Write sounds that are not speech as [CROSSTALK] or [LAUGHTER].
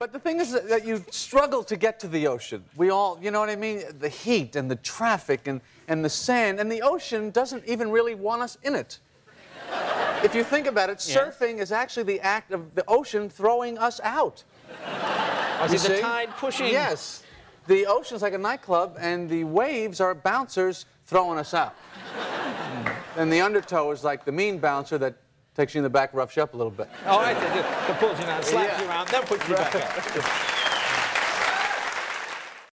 But the thing is that you struggle to get to the ocean. We all, you know what I mean? The heat and the traffic and, and the sand, and the ocean doesn't even really want us in it. if you think about it, Yeah. surfing is actually the act of the ocean throwing us out. Oh, is it the tide pushing? Yes. The ocean's like a nightclub, and the waves are bouncers throwing us out. [LAUGHS] and the undertow is like the mean bouncer that takes you in the back, roughs you up a little bit. Oh, I see. Just pulls you down, slaps Yeah. you around, then puts you back up.